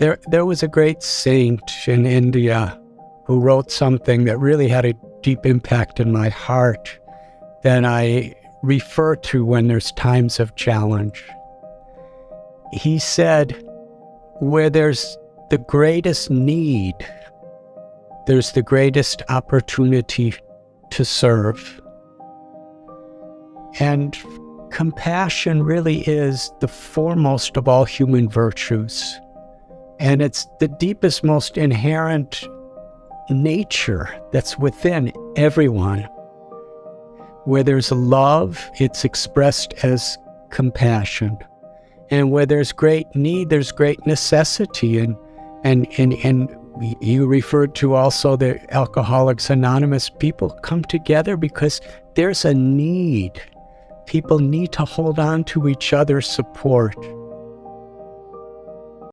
There, there was a great saint in India who wrote something that really had a deep impact in my heart that I refer to when there's times of challenge. He said, Where there's the greatest need, there's the greatest opportunity to serve. And compassion really is the foremost of all human virtues. And it's the deepest, most inherent nature that's within everyone. Where there's love, it's expressed as compassion. And where there's great need, there's great necessity. And, and, and, and you referred to also the Alcoholics Anonymous people come together because there's a need. People need to hold on to each other's support.